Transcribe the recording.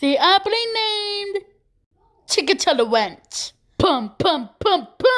the aptly named Chickatilla Wench. Pum, pum, pum, pum.